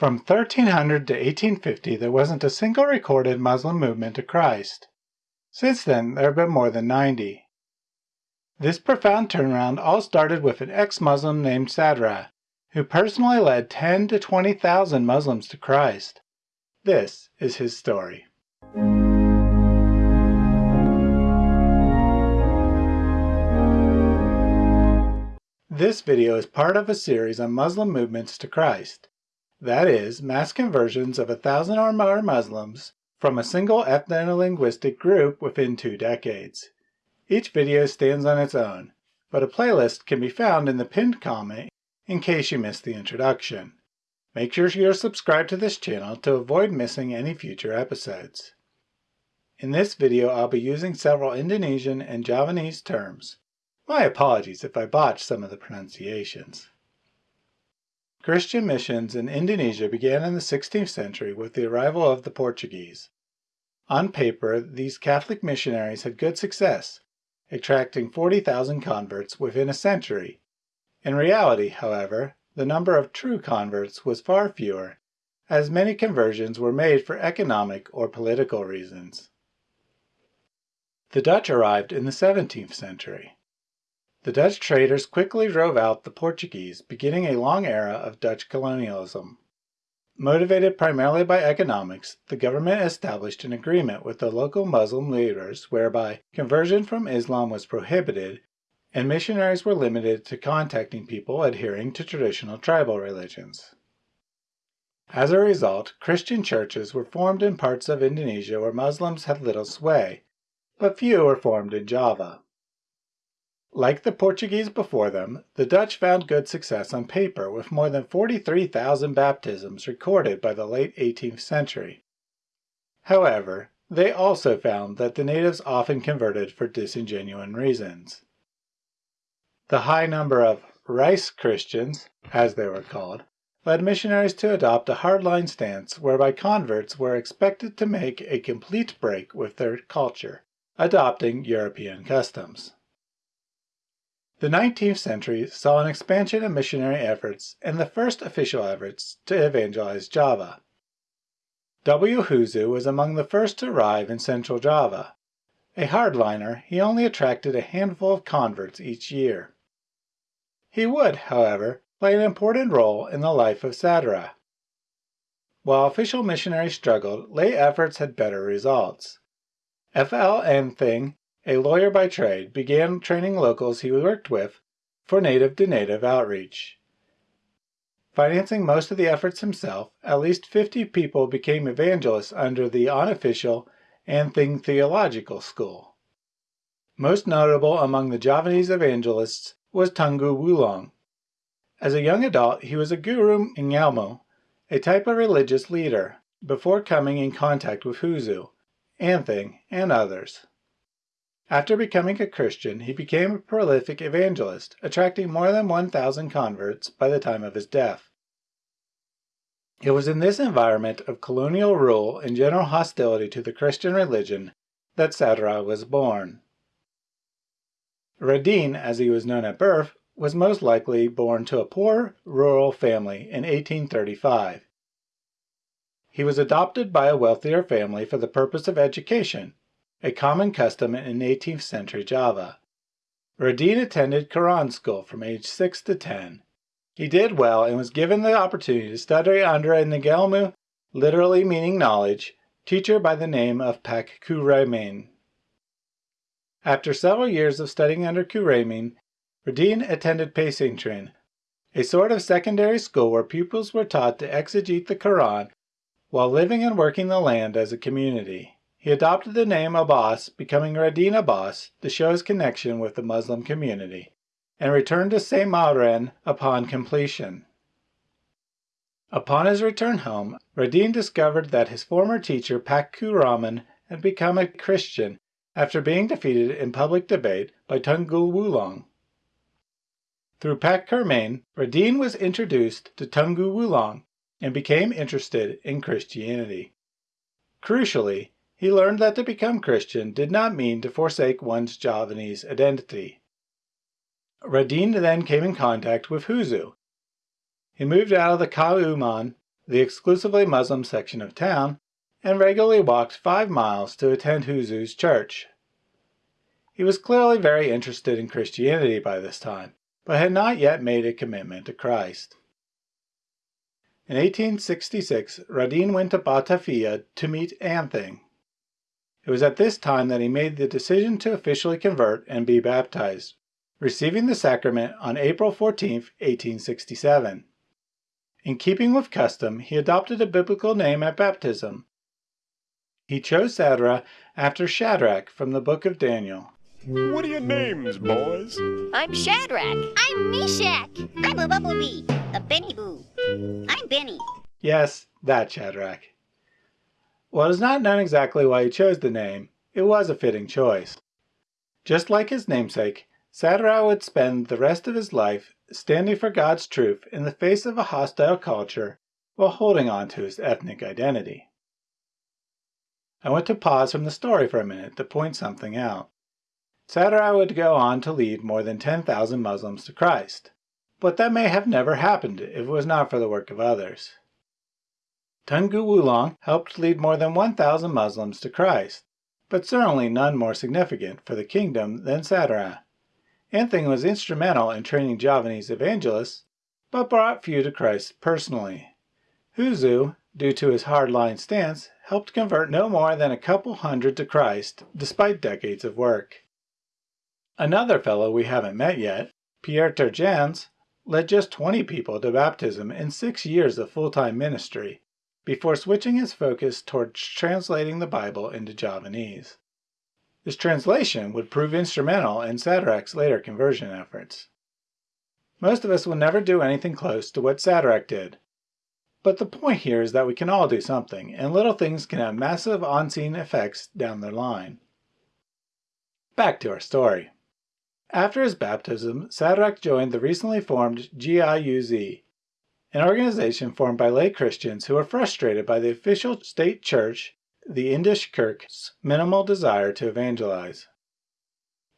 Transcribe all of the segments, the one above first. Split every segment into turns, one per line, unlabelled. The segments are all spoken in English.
From 1300 to 1850, there wasn't a single recorded Muslim movement to Christ. Since then, there have been more than 90. This profound turnaround all started with an ex-Muslim named Sadra, who personally led 10 to 20,000 Muslims to Christ. This is his story. This video is part of a series on Muslim movements to Christ. That is, mass conversions of a thousand or more Muslims from a single ethno-linguistic group within two decades. Each video stands on its own, but a playlist can be found in the pinned comment in case you missed the introduction. Make sure you're subscribed to this channel to avoid missing any future episodes. In this video I'll be using several Indonesian and Javanese terms. My apologies if I botch some of the pronunciations. Christian missions in Indonesia began in the 16th century with the arrival of the Portuguese. On paper, these Catholic missionaries had good success, attracting 40,000 converts within a century. In reality, however, the number of true converts was far fewer, as many conversions were made for economic or political reasons. The Dutch arrived in the 17th century. The Dutch traders quickly drove out the Portuguese, beginning a long era of Dutch colonialism. Motivated primarily by economics, the government established an agreement with the local Muslim leaders whereby conversion from Islam was prohibited and missionaries were limited to contacting people adhering to traditional tribal religions. As a result, Christian churches were formed in parts of Indonesia where Muslims had little sway, but few were formed in Java. Like the Portuguese before them, the Dutch found good success on paper with more than 43,000 baptisms recorded by the late 18th century. However, they also found that the natives often converted for disingenuine reasons. The high number of rice Christians, as they were called, led missionaries to adopt a hardline stance whereby converts were expected to make a complete break with their culture, adopting European customs. The 19th century saw an expansion of missionary efforts and the first official efforts to evangelize Java. W. Hoezoo was among the first to arrive in central Java. A hardliner, he only attracted a handful of converts each year. He would, however, play an important role in the life of Sadra. While official missionaries struggled, lay efforts had better results. F. L. A lawyer by trade, began training locals he worked with for native-to-native outreach. Financing most of the efforts himself, at least 50 people became evangelists under the unofficial Anthing Theological School. Most notable among the Javanese evangelists was Tunggul Wulung. As a young adult, he was a guru Ngelmu, a type of religious leader, before coming in contact with Hoezoo, Anthing, and others. After becoming a Christian, he became a prolific evangelist, attracting more than 1,000 converts by the time of his death. It was in this environment of colonial rule and general hostility to the Christian religion that Sadra was born. Radin, as he was known at birth, was most likely born to a poor rural family in 1835. He was adopted by a wealthier family for the purpose of education a common custom in 18th century Java. Radin attended Quran school from age 6 to 10. He did well and was given the opportunity to study under a Ngelmu, literally meaning knowledge, teacher by the name of Pak Kuraimin. After several years of studying under Kuraimin, Radin attended Pesantren, a sort of secondary school where pupils were taught to exegete the Quran while living and working the land as a community. He adopted the name Abbas, becoming Radin Abbas to show his connection with the Muslim community, and returned to Semarang upon completion. Upon his return home, Radin discovered that his former teacher Pakku Raman had become a Christian after being defeated in public debate by Tunggul Wulung. Through Pak Kurmain, Radin was introduced to Tunggul Wulung and became interested in Christianity. Crucially, he learned that to become Christian did not mean to forsake one's Javanese identity. Radin then came in contact with Hoezoo. He moved out of the Kauman, the exclusively Muslim section of town, and regularly walked five miles to attend Hoezoo's church. He was clearly very interested in Christianity by this time, but had not yet made a commitment to Christ. In 1866, Radin went to Batavia to meet Anthing. It was at this time that he made the decision to officially convert and be baptized, receiving the sacrament on April 14, 1867. In keeping with custom, he adopted a biblical name at baptism. He chose Sadra after Shadrach from the book of Daniel.
What are your names, boys?
I'm Shadrach.
I'm Meshach. I'm a Bumblebee, a Benny Boo. I'm Benny.
Yes, that Shadrach. While it is not known exactly why he chose the name, it was a fitting choice. Just like his namesake, Sadra would spend the rest of his life standing for God's truth in the face of a hostile culture while holding on to his ethnic identity. I want to pause from the story for a minute to point something out. Sadra would go on to lead more than 10,000 Muslims to Christ, but that may have never happened if it was not for the work of others. Tunggul Wulung helped lead more than 1,000 Muslims to Christ, but certainly none more significant for the kingdom than Sadra. Anthing was instrumental in training Javanese evangelists, but brought few to Christ personally. Hoezoo, due to his hard-line stance, helped convert no more than a couple hundred to Christ, despite decades of work. Another fellow we haven't met yet, Pierre Turgeons, led just 20 people to baptism in six years of full-time ministry, before switching his focus towards translating the Bible into Javanese. This translation would prove instrumental in Sadrach's later conversion efforts. Most of us will never do anything close to what Sadrach did. But the point here is that we can all do something, and little things can have massive on-scene effects down the line. Back to our story. After his baptism, Sadrach joined the recently formed GIUZ, an organization formed by lay Christians who were frustrated by the official state church the Indisch Kerk's minimal desire to evangelize.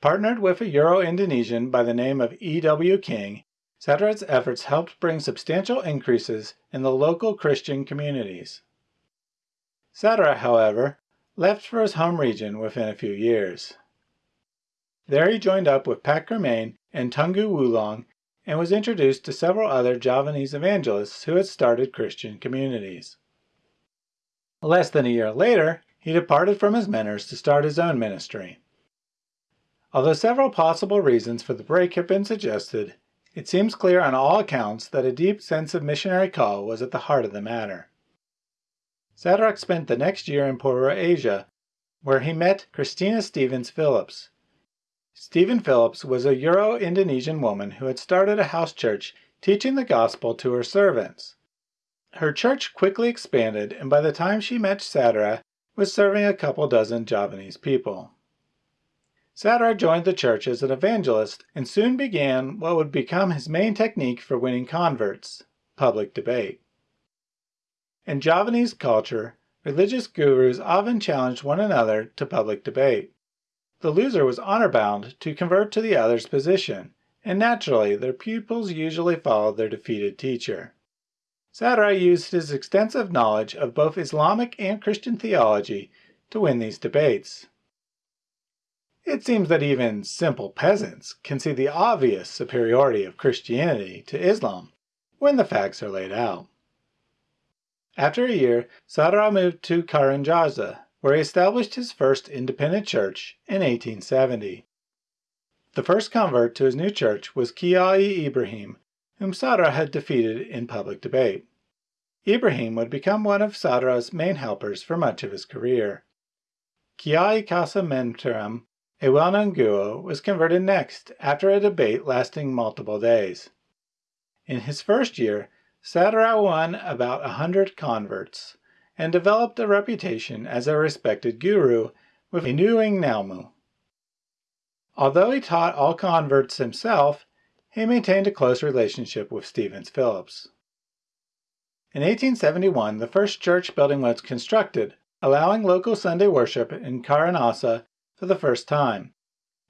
Partnered with a Euro-Indonesian by the name of E.W. King, Sadrach's efforts helped bring substantial increases in the local Christian communities. Sadrach, however, left for his home region within a few years. There he joined up with Pak Germain and Tunggul Wulung and was introduced to several other Javanese evangelists who had started Christian communities. Less than a year later, he departed from his mentors to start his own ministry. Although several possible reasons for the break have been suggested, it seems clear on all accounts that a deep sense of missionary call was at the heart of the matter. Sadrach spent the next year in Purworejo, where he met Christina Stevens Phillips. Stevens Phillips was a Euro-Indonesian woman who had started a house church teaching the gospel to her servants. Her church quickly expanded and by the time she met Sadra was serving a couple dozen Javanese people. Sadra joined the church as an evangelist and soon began what would become his main technique for winning converts, public debate. In Javanese culture, religious gurus often challenged one another to public debate. The loser was honor-bound to convert to the other's position, and naturally their pupils usually followed their defeated teacher. Sadra used his extensive knowledge of both Islamic and Christian theology to win these debates. It seems that even simple peasants can see the obvious superiority of Christianity to Islam when the facts are laid out. After a year, Sadra moved to Karangjasa, where he established his first independent church in 1870. The first convert to his new church was Kiai Ibrahim, whom Sadra had defeated in public debate. Ibrahim would become one of Sadra's main helpers for much of his career. Kiai Kasa Menteram, a well-known Guo, was converted next after a debate lasting multiple days. In his first year, Sadra won about a hundred converts and developed a reputation as a respected guru with Inuing Nalmu. Although he taught all converts himself, he maintained a close relationship with Stevens Phillips. In 1871, the first church building was constructed, allowing local Sunday worship in Karangjasa for the first time.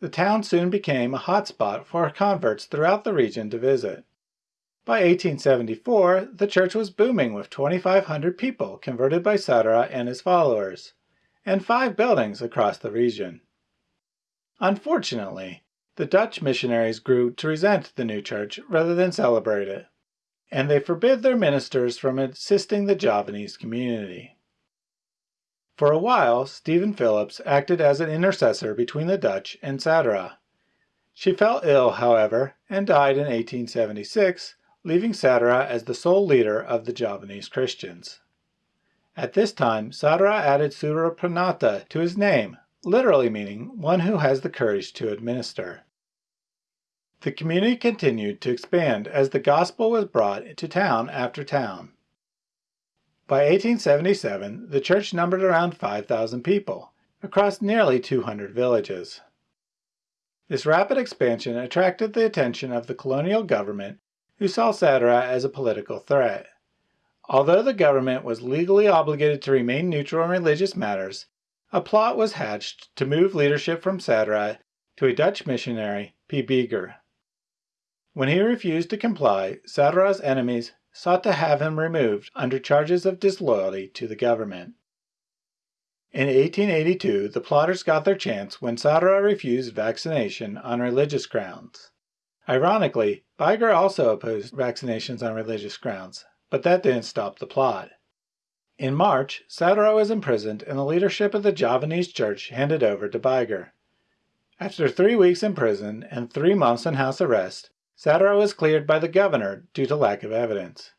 The town soon became a hotspot for converts throughout the region to visit. By 1874, the church was booming with 2,500 people converted by Sadra and his followers, and five buildings across the region. Unfortunately, the Dutch missionaries grew to resent the new church rather than celebrate it, and they forbid their ministers from assisting the Javanese community. For a while, Stevens Phillips acted as an intercessor between the Dutch and Sadra. She fell ill, however, and died in 1876, leaving Sadra as the sole leader of the Javanese Christians. At this time, Sadra added Surapranata to his name, literally meaning one who has the courage to administer. The community continued to expand as the gospel was brought to town after town. By 1877, the church numbered around 5,000 people, across nearly 200 villages. This rapid expansion attracted the attention of the colonial government, who saw Sadra as a political threat. Although the government was legally obligated to remain neutral in religious matters, a plot was hatched to move leadership from Sadra to a Dutch missionary, P. Beeger. When he refused to comply, Sadra's enemies sought to have him removed under charges of disloyalty to the government. In 1882, the plotters got their chance when Sadra refused vaccination on religious grounds. Ironically, Beeger also opposed vaccinations on religious grounds, but that didn't stop the plot. In March, Sadra was imprisoned and the leadership of the Javanese church handed over to Beeger. After three weeks in prison and three months in house arrest, Sadra was cleared by the governor due to lack of evidence.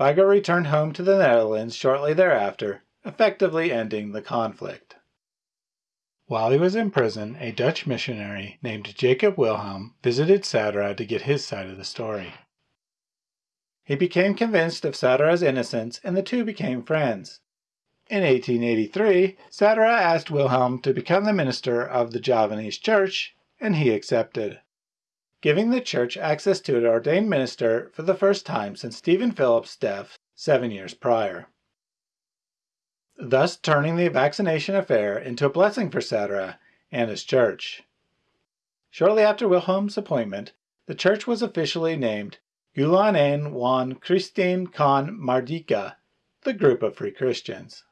Beeger returned home to the Netherlands shortly thereafter, effectively ending the conflict. While he was in prison, a Dutch missionary named Jacob Wilhelm visited Sadra to get his side of the story. He became convinced of Sadra's innocence and the two became friends. In 1883, Sadra asked Wilhelm to become the minister of the Javanese church, and he accepted giving the church access to an ordained minister for the first time since Stevens Phillips' death seven years prior. Thus turning the vaccination affair into a blessing for Sadra and his church. Shortly after Wilhelm's appointment, the church was officially named Gulan een Wan Christine Con Mardika, the group of free Christians.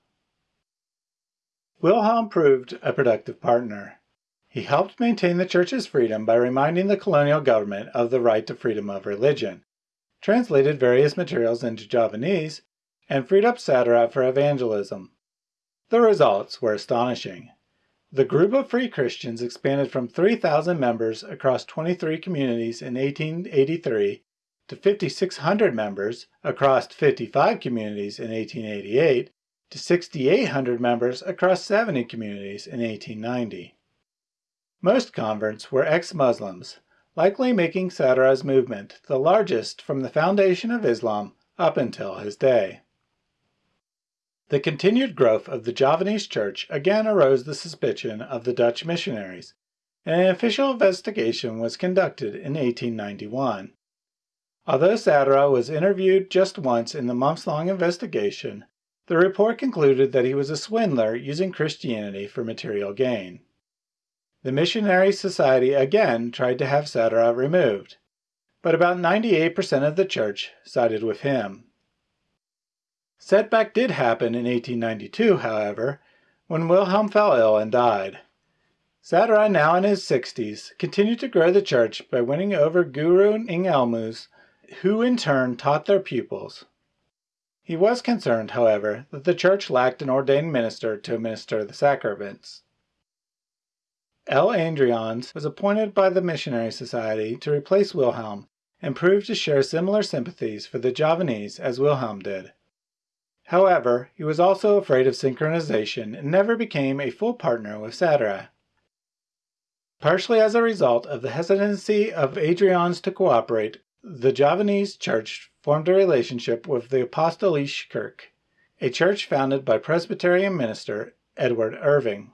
Wilhelm proved a productive partner. He helped maintain the church's freedom by reminding the colonial government of the right to freedom of religion, translated various materials into Javanese, and freed up Sadra for evangelism. The results were astonishing. The group of free Christians expanded from 3,000 members across 23 communities in 1883 to 5,600 members across 55 communities in 1888 to 6,800 members across 70 communities in 1890. Most converts were ex-Muslims, likely making Sadra's movement the largest from the foundation of Islam up until his day. The continued growth of the Javanese church again arose the suspicion of the Dutch missionaries, and an official investigation was conducted in 1891. Although Sadra was interviewed just once in the months-long investigation, the report concluded that he was a swindler using Christianity for material gain. The Missionary Society again tried to have Sadra removed, but about 98% of the church sided with him. Setback did happen in 1892, however, when Wilhelm fell ill and died. Sadra, now in his 60s, continued to grow the church by winning over Guru Ingelmus, who in turn taught their pupils. He was concerned, however, that the church lacked an ordained minister to administer the sacraments. L. Adriaanse was appointed by the Missionary Society to replace Wilhelm and proved to share similar sympathies for the Javanese as Wilhelm did. However, he was also afraid of synchronization and never became a full partner with Sadra. Partially as a result of the hesitancy of Adriaans to cooperate, the Javanese church formed a relationship with the Apostolische Kerk, a church founded by Presbyterian minister Edward Irving.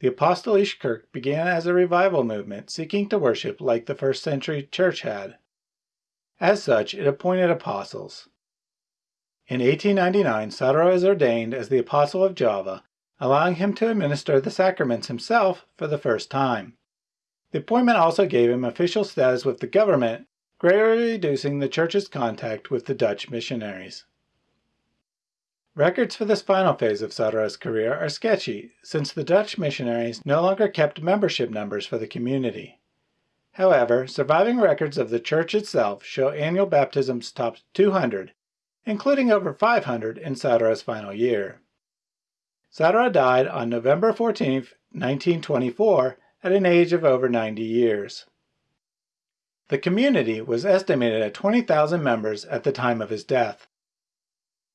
The Apostolische Kerk began as a revival movement seeking to worship like the first century church had. As such, it appointed apostles. In 1899, Sadra was ordained as the Apostle of Java, allowing him to administer the sacraments himself for the first time. The appointment also gave him official status with the government, greatly reducing the church's contact with the Dutch missionaries. Records for this final phase of Sadara's career are sketchy, since the Dutch missionaries no longer kept membership numbers for the community. However, surviving records of the church itself show annual baptisms topped 200, including over 500 in Sadara's final year. Sadara died on November 14, 1924, at an age of over 90 years. The community was estimated at 20,000 members at the time of his death.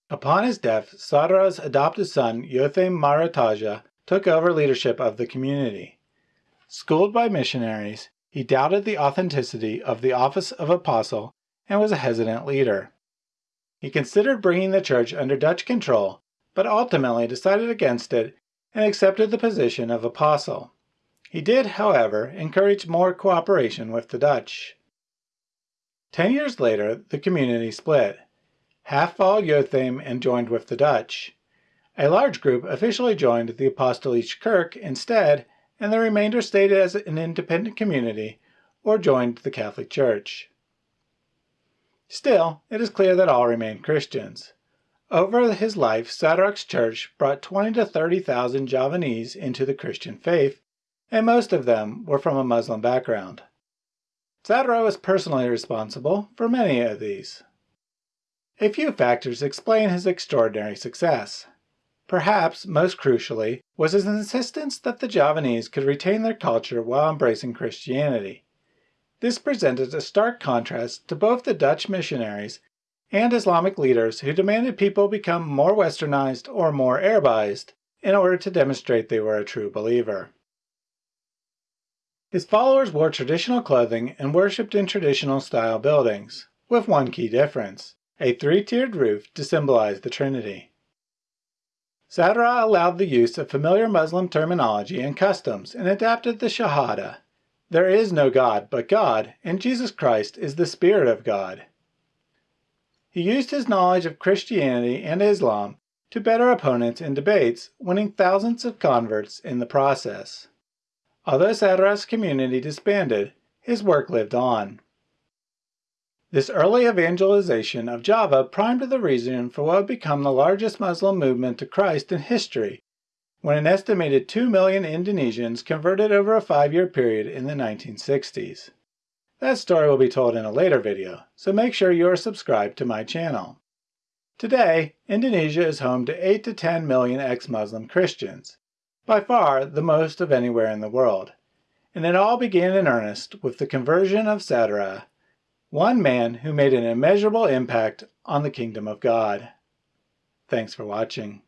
Upon his death, Sadara's adopted son, Yotham Marataja, took over leadership of the community. Schooled by missionaries, he doubted the authenticity of the office of apostle and was a hesitant leader. He considered bringing the church under Dutch control, but ultimately decided against it and accepted the position of apostle. He did, however, encourage more cooperation with the Dutch. Ten years later, the community split. Half followed Jotham and joined with the Dutch. A large group officially joined the Apostolic Kerk instead and the remainder stayed as an independent community or joined the Catholic Church. Still, it is clear that all remained Christians. Over his life, Sadrach's church brought 20 to 30,000 Javanese into the Christian faith, and most of them were from a Muslim background. Sadara was personally responsible for many of these. A few factors explain his extraordinary success. Perhaps most crucially was his insistence that the Javanese could retain their culture while embracing Christianity. This presented a stark contrast to both the Dutch missionaries and Islamic leaders who demanded people become more westernized or more Arabized in order to demonstrate they were a true believer. His followers wore traditional clothing and worshipped in traditional style buildings, with one key difference, a three-tiered roof to symbolize the Trinity. Sadara allowed the use of familiar Muslim terminology and customs and adapted the Shahada. There is no God but God, and Jesus Christ is the Spirit of God. He used his knowledge of Christianity and Islam to better opponents in debates, winning thousands of converts in the process. Although Sadara's community disbanded, his work lived on. This early evangelization of Java primed the reason for what would become the largest Muslim movement to Christ in history, when an estimated 2 million Indonesians converted over a five-year period in the 1960s. That story will be told in a later video, so make sure you are subscribed to my channel. Today, Indonesia is home to 8 to 10 million ex-Muslim Christians, by far the most of anywhere in the world. And it all began in earnest with the conversion of Sadara one man who made an immeasurable impact on the kingdom of God. Thanks for watching.